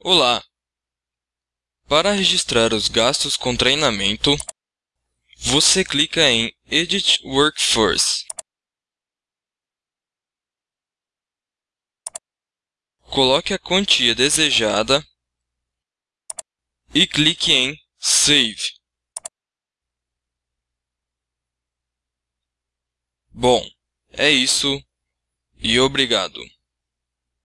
Olá! Para registrar os gastos com treinamento, você clica em Edit Workforce. Coloque a quantia desejada e clique em Save. Bom, é isso e obrigado.